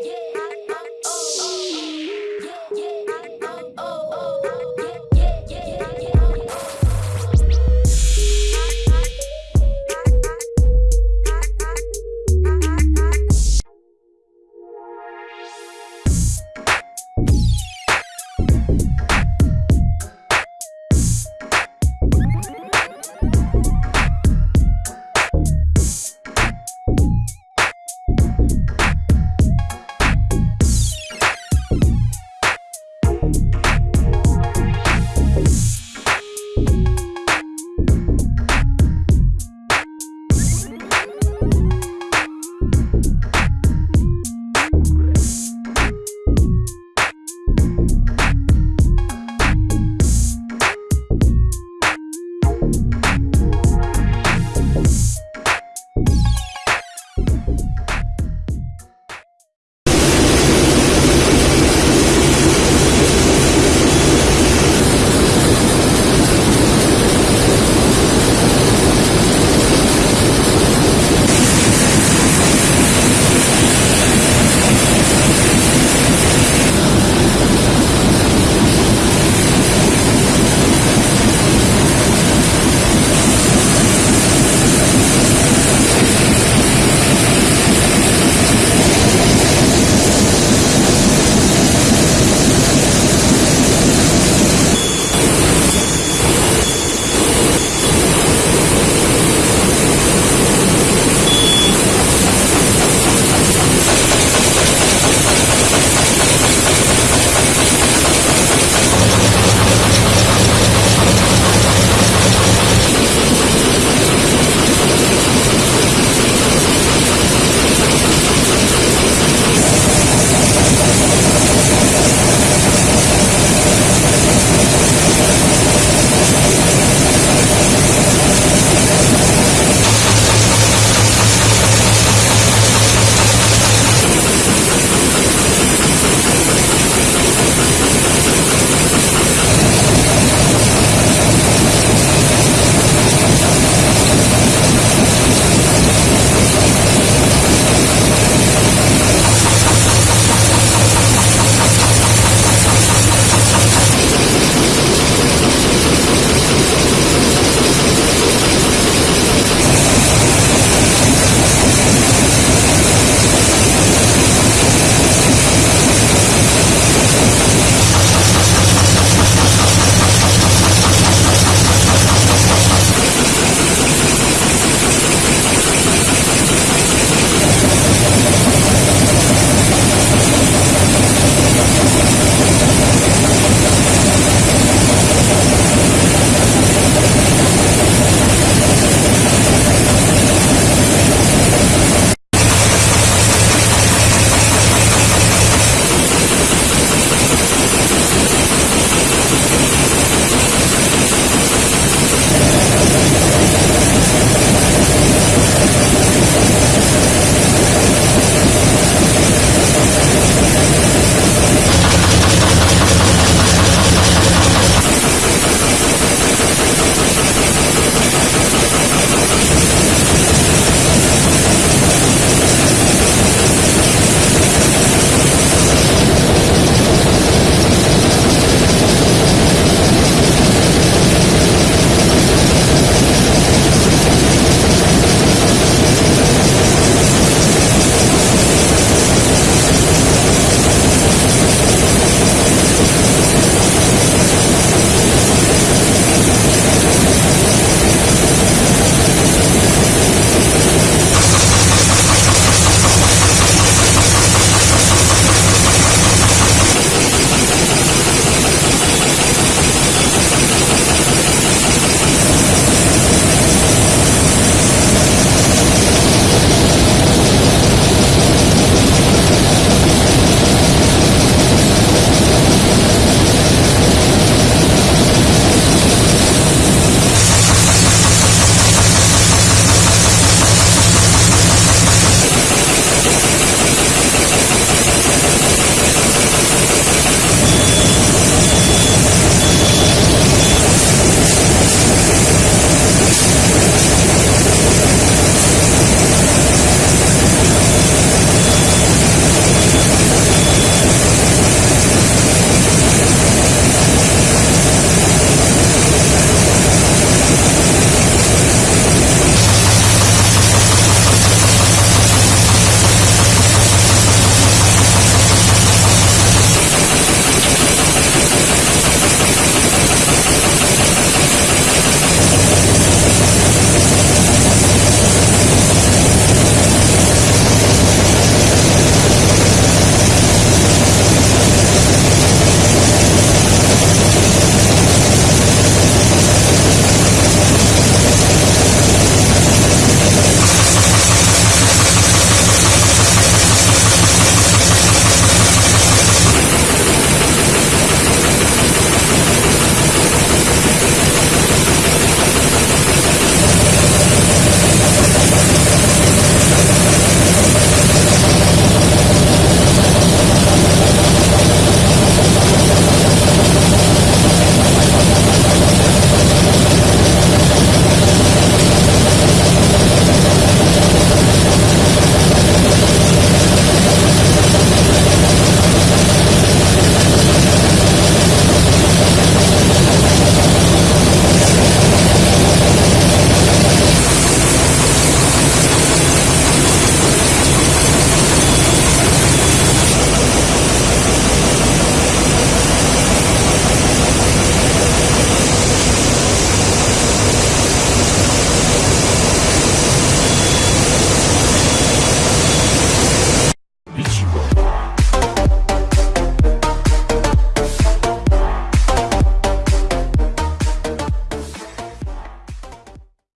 yeah.